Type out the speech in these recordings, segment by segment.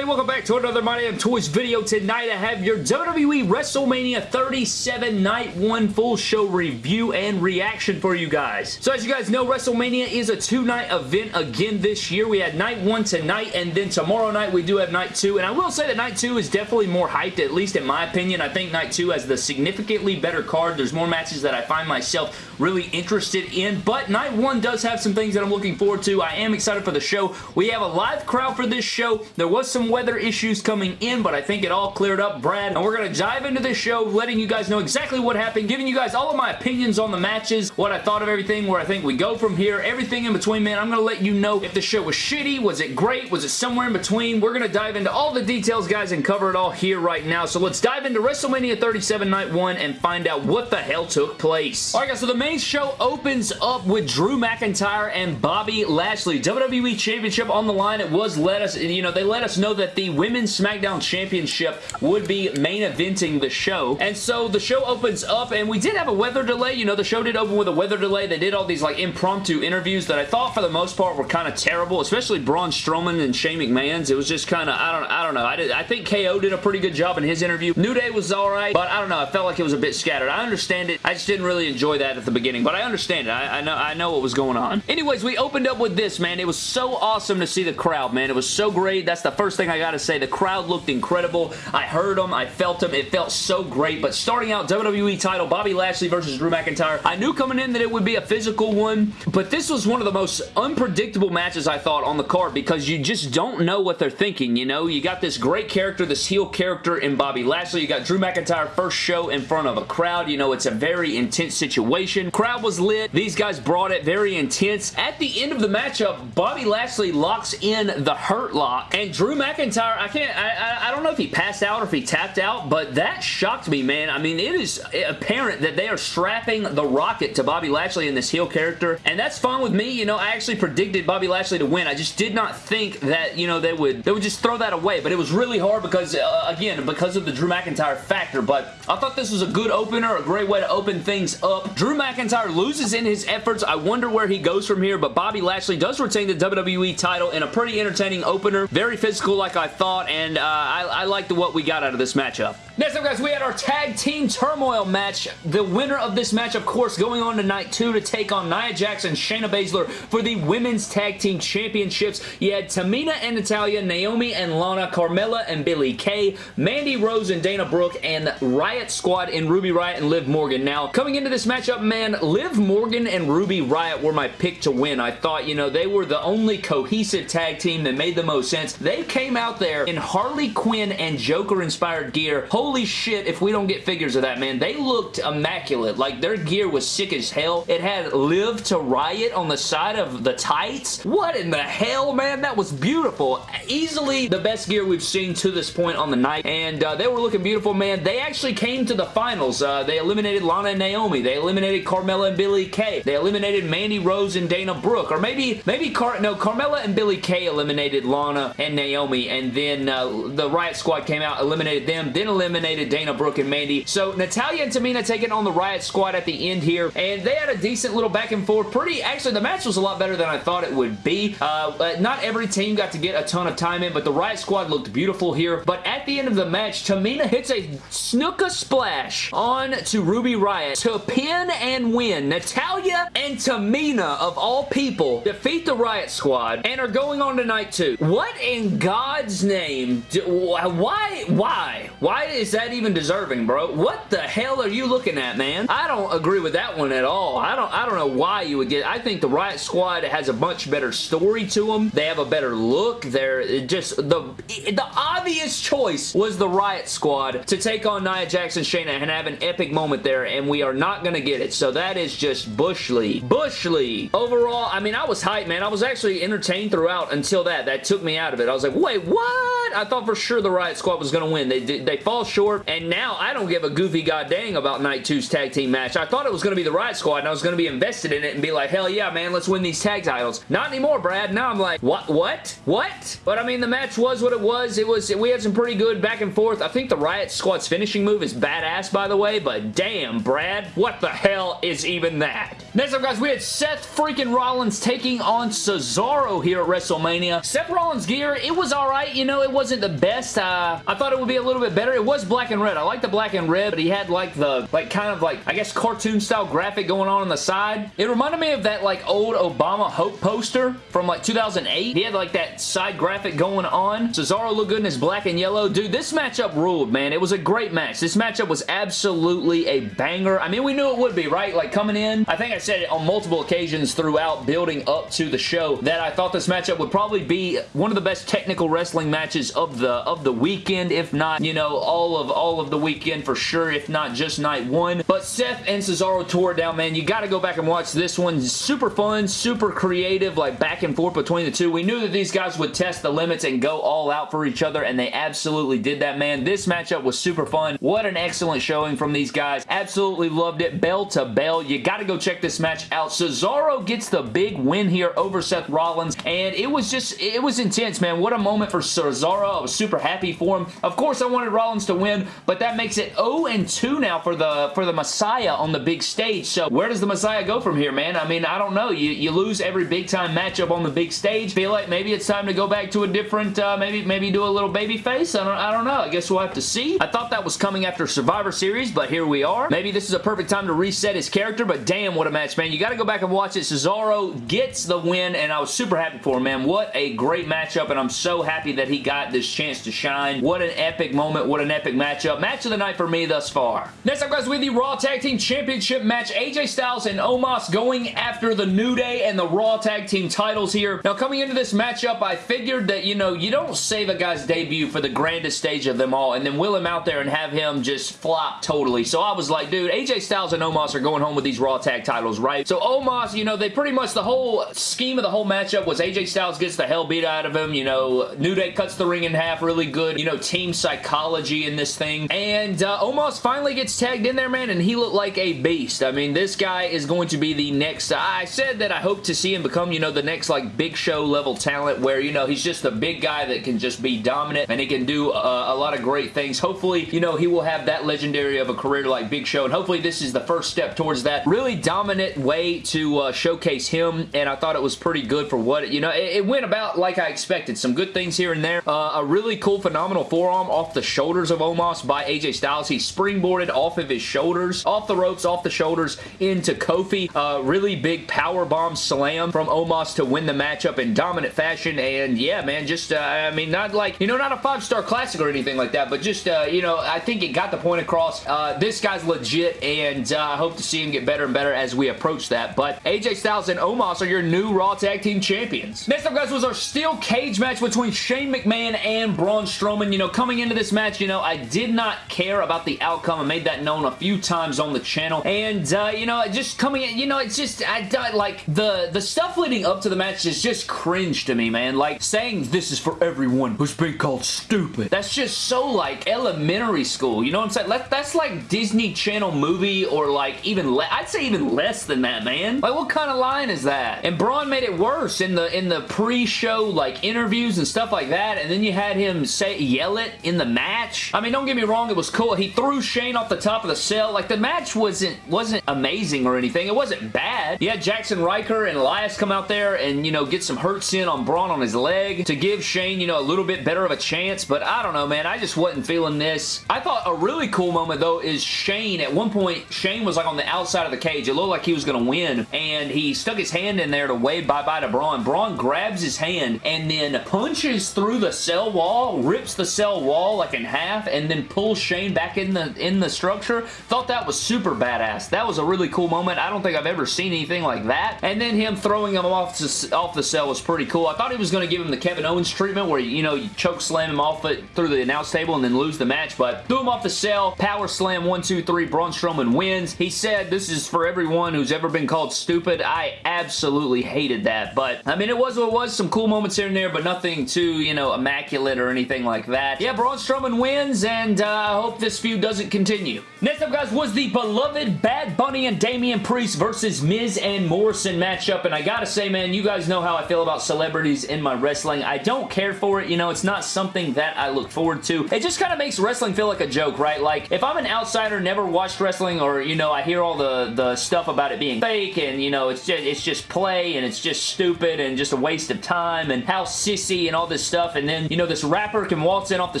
everybody? Welcome back to another My Damn Toys video. Tonight I have your WWE WrestleMania 37 Night 1 full show review and reaction for you guys. So as you guys know, WrestleMania is a two-night event again this year. We had Night 1 tonight, and then tomorrow night we do have Night 2, and I will say that Night 2 is definitely more hyped, at least in my opinion. I think Night 2 has the significantly better card. There's more matches that I find myself really interested in, but Night 1 does have some things that I'm looking forward to. I am excited for the show. We have a live crowd for this show. There was some weather issues coming in, but I think it all cleared up, Brad. And we're going to dive into this show, letting you guys know exactly what happened, giving you guys all of my opinions on the matches, what I thought of everything, where I think we go from here, everything in between, man. I'm going to let you know if the show was shitty, was it great, was it somewhere in between. We're going to dive into all the details, guys, and cover it all here right now. So let's dive into WrestleMania 37 Night 1 and find out what the hell took place. Alright, guys, so the main show opens up with Drew McIntyre and Bobby Lashley. WWE Championship on the line. It was let us, you know, they let us know that the Women's SmackDown Championship would be main eventing the show. And so the show opens up and we did have a weather delay. You know, the show did open with a weather delay. They did all these like impromptu interviews that I thought for the most part were kind of terrible, especially Braun Strowman and Shane McMahon's. It was just kind of, I don't, I don't know. I, did, I think KO did a pretty good job in his interview. New Day was alright, but I don't know. I felt like it was a bit scattered. I understand it. I just didn't really enjoy that at the beginning, but I understand it. I, I know, I know what was going on. Anyways, we opened up with this, man. It was so awesome to see the crowd, man. It was so great. That's the first thing I gotta say. The crowd looked incredible. I heard them. I felt them. It felt so great. But starting out, WWE title, Bobby Lashley versus Drew McIntyre. I knew coming in that it would be a physical one, but this was one of the most unpredictable matches I thought on the card because you just don't know what they're thinking, you know? You got this great character, this heel character in Bobby Lashley. You got Drew McIntyre first show in front of a crowd. You know, it's a very intense situation. Crowd was lit. These guys brought it very intense. At the end of the matchup, Bobby Lashley locks in the Hurt Lock, and Drew McIntyre, I can't, I, I, I don't know if he passed out or if he tapped out, but that shocked me, man. I mean, it is apparent that they are strapping the Rocket to Bobby Lashley in this heel character, and that's fine with me. You know, I actually predicted Bobby Lashley to win. I just did not think that, you know, they would, they would just throw that away, but it was really hard because, uh, again, because of the Drew McIntyre factor, but I thought this was a good opener, a great way to open things up. Drew McIntyre loses in his efforts. I wonder where he goes from here, but Bobby Lashley does retain the WWE title in a pretty entertaining opener. Very physical like I thought, and uh, I, I liked what we got out of this matchup. Next up, guys, we had our Tag Team Turmoil match. The winner of this match, of course, going on to Night 2 to take on Nia and Shayna Baszler for the Women's Tag Team Championships. You had Tamina and Natalya, Naomi and Lana, Carmella and Billie Kay, Mandy Rose and Dana Brooke, and Riot Squad in Ruby Riot and Liv Morgan. Now, coming into this matchup, man, Liv Morgan and Ruby Riot were my pick to win. I thought, you know, they were the only cohesive tag team that made the most sense. They came out there in Harley Quinn and Joker-inspired gear. Holy shit, if we don't get figures of that, man. They looked immaculate. Like, their gear was sick as hell. It had Live to Riot on the side of the tights. What in the hell, man? That was beautiful. Easily the best gear we've seen to this point on the night, and uh, they were looking beautiful, man. They actually came to the finals. Uh, they eliminated Lana and Naomi. They eliminated Carmella and Billie Kay. They eliminated Mandy Rose and Dana Brooke. Or maybe, maybe Car no, Carmella and Billie Kay eliminated Lana and Naomi, and then uh, the Riot Squad came out, eliminated them, then eliminated Dana Brooke and Mandy. So Natalya and Tamina taking on the Riot Squad at the end here, and they had a decent little back and forth. Pretty, actually, the match was a lot better than I thought it would be. Uh, not every team got to get a ton of time in, but the Riot Squad looked beautiful here. But at the end of the match, Tamina hits a Snuka splash on to Ruby Riot to pin and win. Natalya and Tamina, of all people, defeat the Riot Squad and are going on to night two. What in God's name? Do, why? Why? Why is that even deserving, bro? What the hell are you looking at, man? I don't agree with that one at all. I don't, I don't know why you would get... I think the Riot Squad has a much better story to them. They have a better look. They're just... The, the obvious choice was the Riot Squad to take on Nia Jax and Shayna and have an epic moment there, and we are not going to get it. So that is just Bush League. Bush League. Overall, I mean, I was hyped, man. I was actually entertained throughout until that. That took me out of it. I was like, wait, what? I thought for sure the Riot Squad was going to win. They, did they fall short, and now I don't give a goofy goddamn about Night 2's tag team match. I thought it was going to be the Riot Squad, and I was going to be invested in it and be like, hell yeah, man, let's win these tag titles. Not anymore, Brad. Now I'm like, what? What? What? But I mean, the match was what it was. It was, we had some pretty good back and forth. I think the Riot Squad's finishing move is badass, by the way, but damn, Brad, what the hell is even that? Next up, guys, we had Seth freaking Rollins taking on Cesaro here at WrestleMania. Seth Rollins' gear, it was alright you know, it wasn't the best. Uh, I thought it would be a little bit better. It was black and red. I like the black and red, but he had like the, like kind of like, I guess cartoon style graphic going on on the side. It reminded me of that like old Obama Hope poster from like 2008. He had like that side graphic going on. Cesaro looked good in his black and yellow. Dude, this matchup ruled, man. It was a great match. This matchup was absolutely a banger. I mean, we knew it would be, right? Like coming in, I think I said it on multiple occasions throughout building up to the show that I thought this matchup would probably be one of the best technical wrestling matches of the of the weekend, if not, you know, all of all of the weekend for sure, if not just night one. But Seth and Cesaro tore it down, man. You got to go back and watch this one. Super fun, super creative, like back and forth between the two. We knew that these guys would test the limits and go all out for each other, and they absolutely did that, man. This matchup was super fun. What an excellent showing from these guys. Absolutely loved it. Bell to bell. You got to go check this match out. Cesaro gets the big win here over Seth Rollins, and it was just, it was intense, man. What a moment for Cesaro. I was super happy for him. Of course, I wanted Rollins to win, but that makes it 0-2 now for the for the Messiah on the big stage. So where does the Messiah go from here, man? I mean, I don't know. You, you lose every big-time matchup on the big stage. Feel like maybe it's time to go back to a different, uh, maybe maybe do a little baby face. I don't, I don't know. I guess we'll have to see. I thought that was coming after Survivor Series, but here we are. Maybe this is a perfect time to reset his character, but damn, what a match, man. You got to go back and watch it. Cesaro gets the win, and I was super happy for him, man. What a great matchup, and I'm so happy that he got this chance to shine. What an epic moment. What an epic matchup. Match of the night for me thus far. Next up, guys, with the Raw Tag Team Championship match, AJ Styles and Omos going after the New Day and the Raw Tag Team titles here. Now, coming into this matchup, I figured that, you know, you don't save a guy's debut for the grandest stage of them all and then wheel him out there and have him just flop totally. So I was like, dude, AJ Styles and Omos are going home with these Raw Tag titles, right? So Omos, you know, they pretty much, the whole scheme of the whole matchup was AJ Styles gets the hell beat out of him, you know, New Day cuts the ring in half, really good, you know, team psychology in this thing. And uh, Omos finally gets tagged in there, man, and he looked like a beast. I mean, this guy is going to be the next, I said that I hope to see him become, you know, the next, like, big show level talent where, you know, he's just a big guy that can just be dominant and he can do uh, a lot of great things. Hopefully, you know, he will have that legendary of a career like Big Show, and hopefully this is the first step towards that really dominant way to uh, showcase him, and I thought it was pretty good for what, you know, it, it went about like I expected. Some good things here and there. Uh, a really cool, phenomenal forearm off the shoulders of Omos by AJ Styles. He springboarded off of his shoulders, off the ropes, off the shoulders into Kofi. Uh, really big power bomb slam from Omos to win the matchup in dominant fashion, and yeah, man, just, uh, I mean, not like, you know, not a five-star classic or anything like that, but just, uh, you know, I think it got the point across. Uh, this guy's legit, and uh, I hope to see him get better and better as we approach that, but AJ Styles and Omos are your new Raw Tag Team Champions. Next up, guys, was our steel cage match between Shane McMahon and Braun Strowman. You know, coming into this match, you know, I did not care about the outcome. I made that known a few times on the channel, and, uh, you know, just coming in, you know, it's just, I, like, the, the stuff leading up to the match is just cringe to me, man. Like, saying this is for everyone who's been called stupid. That's just so, like, elementary school, you know what I'm saying? That's like Disney Channel movie or, like, even, I'd say even less than that, man. Like, what kind of line is that? And Braun made it worse in the, in the pre-show, like, interviews and stuff like that, and then you had him say, yell it in the match. Mean, don't get me wrong, it was cool. He threw Shane off the top of the cell. Like, the match wasn't, wasn't amazing or anything. It wasn't bad. You had Jaxson Ryker and Elias come out there and, you know, get some hurts in on Braun on his leg to give Shane, you know, a little bit better of a chance, but I don't know, man. I just wasn't feeling this. I thought a really cool moment, though, is Shane. At one point, Shane was, like, on the outside of the cage. It looked like he was going to win, and he stuck his hand in there to wave bye-bye to Braun. Braun grabs his hand and then punches through the cell wall, rips the cell wall, like, in half, and then pull Shane back in the, in the structure. Thought that was super badass. That was a really cool moment. I don't think I've ever seen anything like that. And then him throwing him off, to, off the cell was pretty cool. I thought he was going to give him the Kevin Owens treatment where, you know, you choke slam him off it through the announce table and then lose the match, but threw him off the cell, power slam, one, two, three, Braun Strowman wins. He said, this is for everyone who's ever been called stupid. I absolutely hated that, but, I mean, it was what it was. Some cool moments here and there, but nothing too, you know, immaculate or anything like that. Yeah, Braun Strowman wins, and uh, I hope this feud doesn't continue. Next up, guys, was the beloved Bad Bunny and Damian Priest versus Miz and Morrison matchup, and I gotta say, man, you guys know how I feel about celebrities in my wrestling. I don't care for it, you know, it's not something that I look forward to. It just kind of makes wrestling feel like a joke, right? Like, if I'm an outsider, never watched wrestling, or, you know, I hear all the, the stuff about it being fake, and, you know, it's just, it's just play, and it's just stupid, and just a waste of time, and how sissy, and all this stuff, and then, you know, this rapper can waltz in off the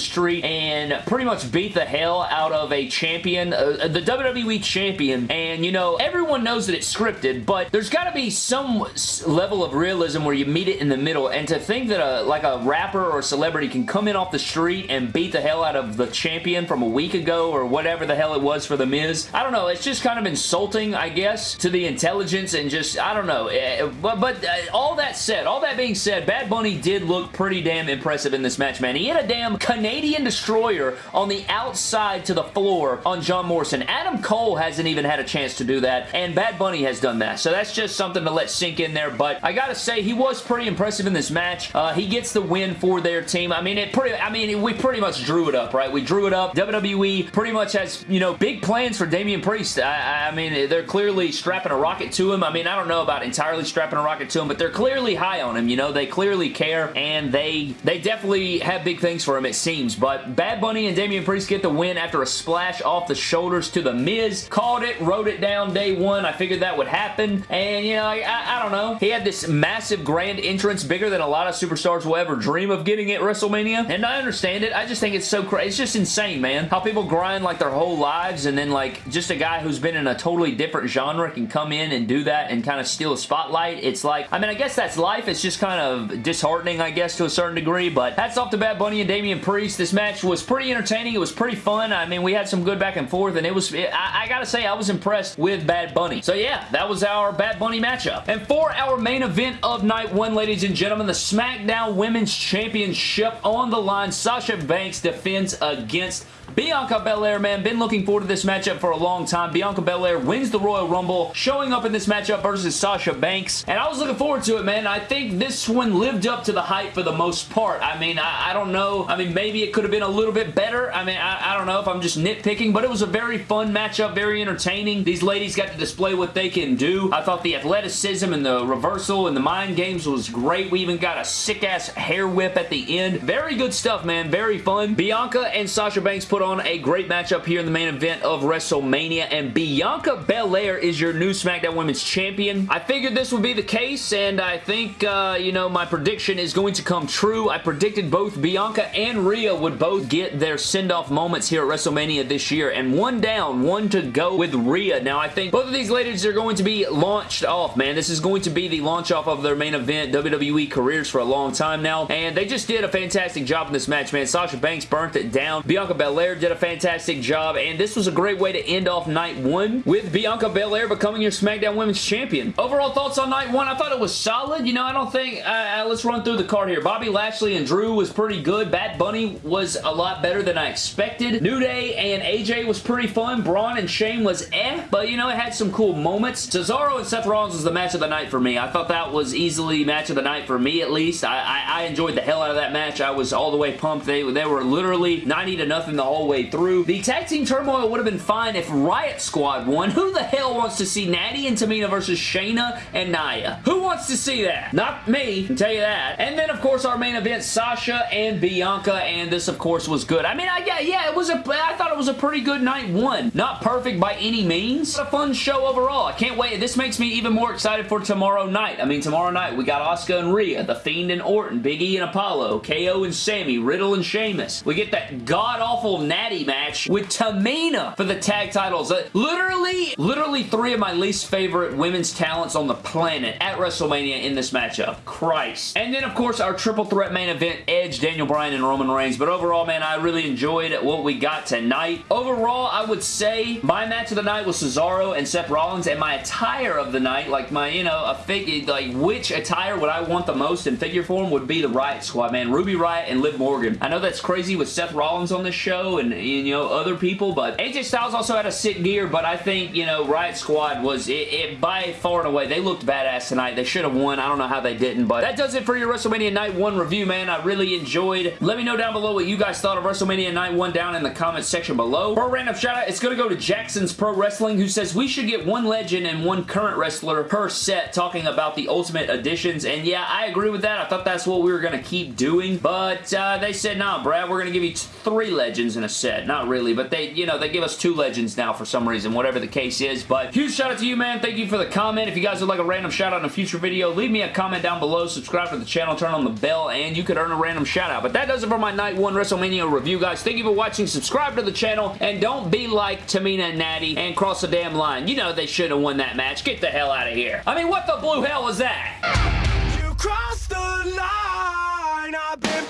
street and pretty much beat the hell out of a champion, uh, the WWE champion, and, you know, everyone knows that it's scripted, but there's got to be some level of realism where you meet it in the middle, and to think that a, like a rapper or celebrity can come in off the street and beat the hell out of the champion from a week ago or whatever the hell it was for The Miz, I don't know, it's just kind of insulting, I guess, to the intelligence and just, I don't know, eh, but, but uh, all that said, all that being said, Bad Bunny did look pretty damn impressive in this match, man. He had a damn Canadian Destroyer on the outside to the floor on John Morrison. Adam Cole hasn't even had a chance to do that, and Bad Bunny has done that, so that's just something to let sink in there, but I gotta say, he was pretty impressive in this match. Uh, he gets the win for their team. I mean, it pretty, I mean, we pretty much drew it up, right? We drew it up. WWE pretty much has, you know, big plans for Damian Priest. I, I mean, they're clearly strapping a rocket to him. I mean, I don't know about entirely strapping a rocket to him, but they're clearly high on him, you know? They clearly care, and they, they definitely have big things for him, it seems. But Bad Bunny and Damian Priest get the win after a splash off the shoulders to The Miz. Called it, wrote it down day one. I figured that would happen, and, you know, I, I, I don't know. He had this massive grand entrance, bigger than a lot of superstars will ever dream of getting at WrestleMania, and I understand it. I just think it's so crazy. It's just insane, man. How people grind like their whole lives, and then like just a guy who's been in a totally different genre can come in and do that and kind of steal a spotlight. It's like, I mean, I guess that's life. It's just kind of disheartening, I guess, to a certain degree, but hats off to Bad Bunny and Damian Priest. This match was pretty entertaining. It was pretty fun. I mean, we had some good back and forth, and it was, it, I, I gotta say, I was impressed with Bad Bunny. So yeah, that was our Bad Bunny matchup. And for our main event of night one, ladies and gentlemen, the SmackDown Women's Championship on the line. Sasha Banks defends against Bianca Belair, man, been looking forward to this matchup for a long time. Bianca Belair wins the Royal Rumble, showing up in this matchup versus Sasha Banks, and I was looking forward to it, man. I think this one lived up to the hype for the most part. I mean, I, I don't know. I mean, maybe it could have been a little bit better. I mean, I, I don't know if I'm just nitpicking, but it was a very fun matchup, very entertaining. These ladies got to display what they can do. I thought the athleticism and the reversal and the mind games was great. We even got a sick-ass hair whip at the end. Very good stuff, man. Very fun. Bianca and Sasha Banks put on a great matchup here in the main event of WrestleMania, and Bianca Belair is your new SmackDown Women's Champion. I figured this would be the case, and I think, uh, you know, my prediction is going to come true. I predicted both Bianca and Rhea would both get their send-off moments here at WrestleMania this year, and one down, one to go with Rhea. Now, I think both of these ladies are going to be launched off, man. This is going to be the launch off of their main event WWE careers for a long time now, and they just did a fantastic job in this match, man. Sasha Banks burnt it down. Bianca Belair did a fantastic job, and this was a great way to end off night one with Bianca Belair becoming your SmackDown Women's Champion. Overall thoughts on night one? I thought it was solid. You know, I don't think... Uh, uh, let's run through the card here. Bobby Lashley and Drew was pretty good. Bad Bunny was a lot better than I expected. New Day and AJ was pretty fun. Braun and Shane was eh, but you know, it had some cool moments. Cesaro and Seth Rollins was the match of the night for me. I thought that was easily match of the night for me, at least. I, I, I enjoyed the hell out of that match. I was all the way pumped. They, they were literally 90 to nothing the whole way through. The tag team turmoil would have been fine if Riot Squad won. Who the hell wants to see Natty and Tamina versus Shayna and Nia? Who wants to see that? Not me, I can tell you that. And then, of course, our main event, Sasha and Bianca, and this, of course, was good. I mean, I, yeah, yeah, it was a, I thought it was a pretty good night one. Not perfect by any means, but a fun show overall. I can't wait. This makes me even more excited for tomorrow night. I mean, tomorrow night, we got Asuka and Rhea, The Fiend and Orton, Big E and Apollo, KO and Sami, Riddle and Sheamus. We get that god-awful Natty match with Tamina for the tag titles. Uh, literally, literally three of my least favorite women's talents on the planet at WrestleMania in this matchup. Christ. And then, of course, our triple threat main event, Edge, Daniel Bryan, and Roman Reigns. But overall, man, I really enjoyed what we got tonight. Overall, I would say my match of the night was Cesaro and Seth Rollins, and my attire of the night, like my, you know, a figure, like which attire would I want the most in figure form would be the Riot Squad, man. Ruby Riot and Liv Morgan. I know that's crazy with Seth Rollins on this show and, you know, other people, but AJ Styles also had a sick gear, but I think, you know, Riot Squad was, it, it by far and away, they looked badass tonight. They should have won. I don't know how they didn't, but that does it for your WrestleMania Night 1 review, man. I really enjoyed. Let me know down below what you guys thought of WrestleMania Night 1 down in the comments section below. For a random shout out, it's going to go to Jackson's Pro Wrestling, who says we should get one legend and one current wrestler per set talking about the Ultimate Editions, and yeah, I agree with that. I thought that's what we were going to keep doing, but uh, they said, nah, Brad, we're going to give you three legends in a set. Not really, but they, you know, they give us two legends now for some reason, whatever the case is. But huge shout out to you, man. Thank you for the comment. If you guys would like a random shout out in a future video, leave me a comment down below. Subscribe to the channel, turn on the bell, and you could earn a random shout out. But that does it for my Night 1 WrestleMania review, guys. Thank you for watching. Subscribe to the channel, and don't be like Tamina and Natty and cross the damn line. You know they should have won that match. Get the hell out of here. I mean, what the blue hell was that? You crossed the line. I've been